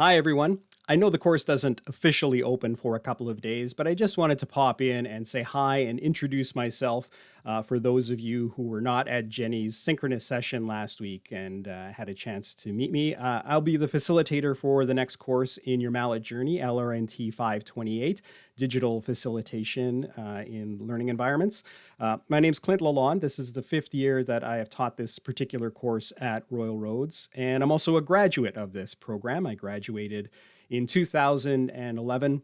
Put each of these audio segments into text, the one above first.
Hi, everyone. I know the course doesn't officially open for a couple of days, but I just wanted to pop in and say hi and introduce myself uh, for those of you who were not at Jenny's synchronous session last week and uh, had a chance to meet me. Uh, I'll be the facilitator for the next course in your MALAT Journey, LRNT 528, Digital Facilitation uh, in Learning Environments. Uh, my name's Clint Lalonde. This is the fifth year that I have taught this particular course at Royal Roads, and I'm also a graduate of this program. I graduated in 2011.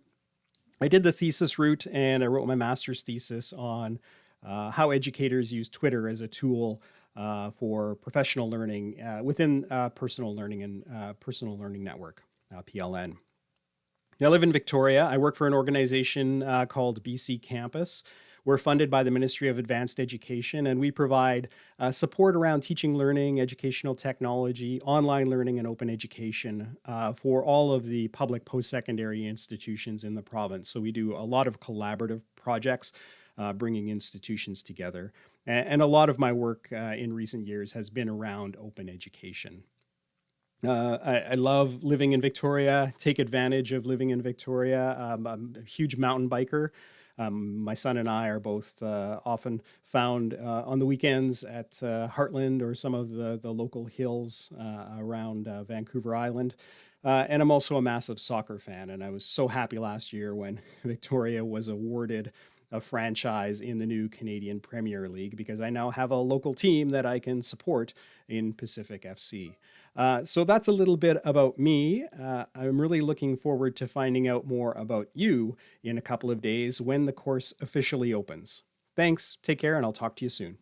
I did the thesis route and I wrote my master's thesis on uh, how educators use Twitter as a tool uh, for professional learning uh, within uh, personal learning and uh, personal learning network, PLN. I live in Victoria. I work for an organization called BC Campus. We're funded by the Ministry of Advanced Education, and we provide uh, support around teaching, learning, educational technology, online learning, and open education uh, for all of the public post-secondary institutions in the province. So we do a lot of collaborative projects, uh, bringing institutions together. And, and, a lot of my work uh, in recent years has been around open education. Uh, I, I, love living in Victoria, take advantage of living in Victoria. Um, I'm a huge mountain biker. Um, my son and I are both uh, often found uh, on the weekends at uh, Hartland or some of the, the local hills uh, around uh, Vancouver Island. Uh, and I'm also a massive soccer fan, and I was so happy last year when Victoria was awarded a franchise in the new Canadian Premier League because I now have a local team that I can support in Pacific FC. Uh, so that's a little bit about me. Uh, I'm really looking forward to finding out more about you in a couple of days when the course officially opens. Thanks, take care, and I'll talk to you soon.